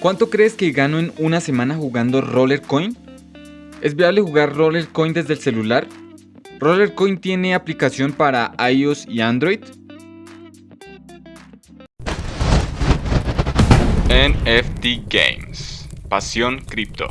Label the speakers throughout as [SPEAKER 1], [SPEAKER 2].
[SPEAKER 1] ¿Cuánto crees que gano en una semana jugando Roller Coin? ¿Es viable jugar Roller Coin desde el celular? ¿Roller Coin tiene aplicación para iOS y Android? NFT Games Pasión Cripto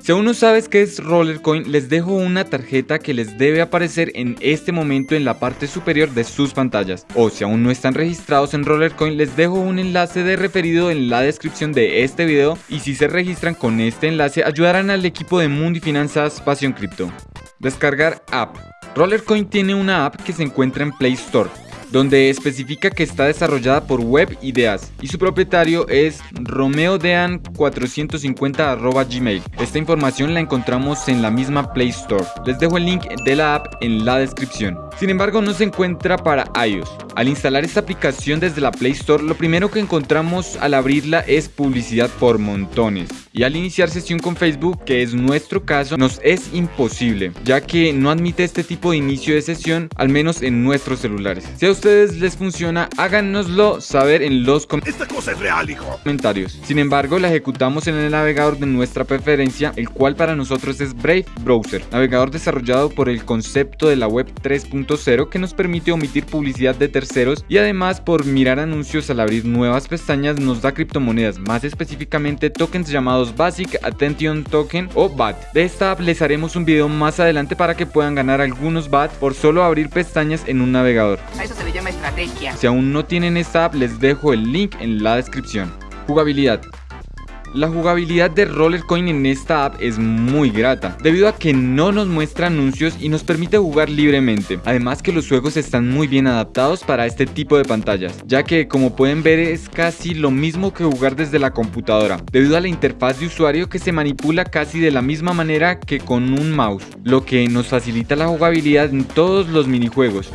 [SPEAKER 1] si aún no sabes qué es Rollercoin, les dejo una tarjeta que les debe aparecer en este momento en la parte superior de sus pantallas. O si aún no están registrados en Rollercoin, les dejo un enlace de referido en la descripción de este video y si se registran con este enlace ayudarán al equipo de Mundo Finanzas Pasión Cripto. Descargar app. Rollercoin tiene una app que se encuentra en Play Store donde especifica que está desarrollada por Web Ideas y su propietario es romeodean450 Esta información la encontramos en la misma Play Store. Les dejo el link de la app en la descripción. Sin embargo, no se encuentra para iOS. Al instalar esta aplicación desde la Play Store, lo primero que encontramos al abrirla es publicidad por montones. Y al iniciar sesión con Facebook, que es nuestro caso, nos es imposible, ya que no admite este tipo de inicio de sesión, al menos en nuestros celulares. Ustedes les funciona, háganoslo saber en los
[SPEAKER 2] Esta cosa es real, hijo.
[SPEAKER 1] comentarios. Sin embargo, la ejecutamos en el navegador de nuestra preferencia, el cual para nosotros es Brave Browser, navegador desarrollado por el concepto de la web 3.0 que nos permite omitir publicidad de terceros y además por mirar anuncios al abrir nuevas pestañas nos da criptomonedas, más específicamente tokens llamados Basic Attention Token o BAT. De esta app les haremos un video más adelante para que puedan ganar algunos BAT por solo abrir pestañas en un navegador.
[SPEAKER 3] A eso se le llama estrategia.
[SPEAKER 1] Si aún no tienen esta app les dejo el link en la descripción. Jugabilidad. La jugabilidad de Rollercoin en esta app es muy grata, debido a que no nos muestra anuncios y nos permite jugar libremente. Además que los juegos están muy bien adaptados para este tipo de pantallas, ya que como pueden ver es casi lo mismo que jugar desde la computadora, debido a la interfaz de usuario que se manipula casi de la misma manera que con un mouse, lo que nos facilita la jugabilidad en todos los minijuegos.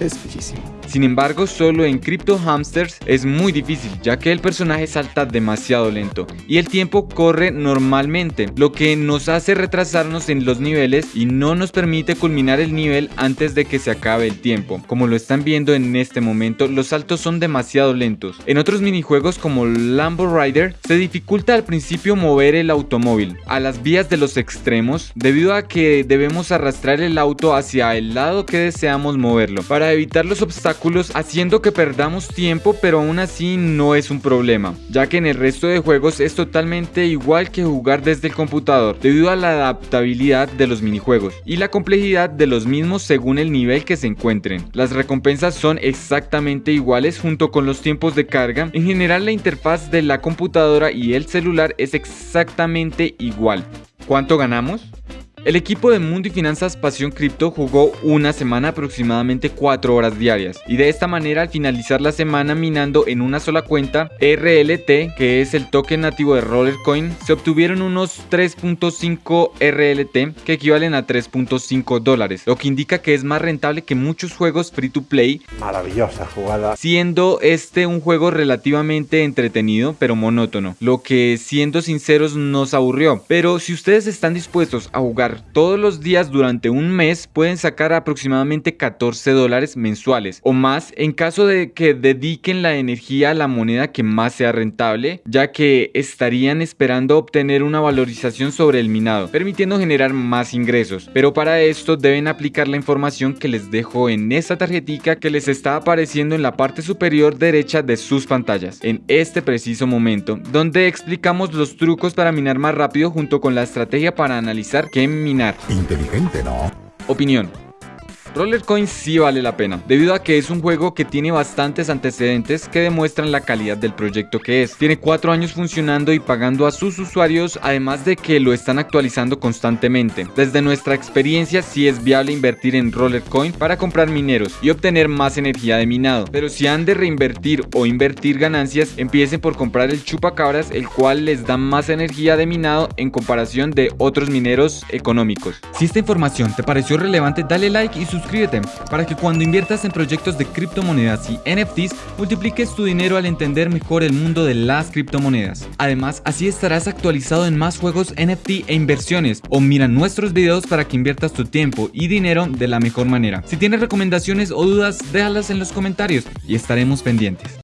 [SPEAKER 2] Es bellísimo.
[SPEAKER 1] Sin embargo, solo en Crypto Hamsters es muy difícil, ya que el personaje salta demasiado lento y el tiempo corre normalmente, lo que nos hace retrasarnos en los niveles y no nos permite culminar el nivel antes de que se acabe el tiempo. Como lo están viendo en este momento, los saltos son demasiado lentos. En otros minijuegos como Lambo Rider, se dificulta al principio mover el automóvil a las vías de los extremos debido a que debemos arrastrar el auto hacia el lado que deseamos moverlo para evitar los obstáculos haciendo que perdamos tiempo pero aún así no es un problema, ya que en el resto de juegos es totalmente igual que jugar desde el computador debido a la adaptabilidad de los minijuegos y la complejidad de los mismos según el nivel que se encuentren. Las recompensas son exactamente iguales junto con los tiempos de carga, en general la interfaz de la computadora y el celular es exactamente igual. ¿Cuánto ganamos? El equipo de Mundo y Finanzas Pasión Cripto jugó una semana aproximadamente 4 horas diarias y de esta manera al finalizar la semana minando en una sola cuenta RLT que es el token nativo de Rollercoin se obtuvieron unos 3.5 RLT que equivalen a 3.5 dólares lo que indica que es más rentable que muchos juegos free to play
[SPEAKER 2] Maravillosa jugada.
[SPEAKER 1] siendo este un juego relativamente entretenido pero monótono lo que siendo sinceros nos aburrió pero si ustedes están dispuestos a jugar todos los días durante un mes pueden sacar aproximadamente 14 dólares mensuales o más en caso de que dediquen la energía a la moneda que más sea rentable ya que estarían esperando obtener una valorización sobre el minado permitiendo generar más ingresos. Pero para esto deben aplicar la información que les dejo en esta tarjetita que les está apareciendo en la parte superior derecha de sus pantallas en este preciso momento donde explicamos los trucos para minar más rápido junto con la estrategia para analizar qué minar.
[SPEAKER 2] Inteligente, ¿no?
[SPEAKER 1] Opinión. Rollercoin sí vale la pena, debido a que es un juego que tiene bastantes antecedentes que demuestran la calidad del proyecto que es. Tiene 4 años funcionando y pagando a sus usuarios, además de que lo están actualizando constantemente. Desde nuestra experiencia sí es viable invertir en Rollercoin para comprar mineros y obtener más energía de minado, pero si han de reinvertir o invertir ganancias, empiecen por comprar el chupacabras, el cual les da más energía de minado en comparación de otros mineros económicos. Si esta información te pareció relevante, dale like y suscríbete suscríbete para que cuando inviertas en proyectos de criptomonedas y NFTs multipliques tu dinero al entender mejor el mundo de las criptomonedas. Además, así estarás actualizado en más juegos NFT e inversiones o mira nuestros videos para que inviertas tu tiempo y dinero de la mejor manera. Si tienes recomendaciones o dudas, déjalas en los comentarios y estaremos pendientes.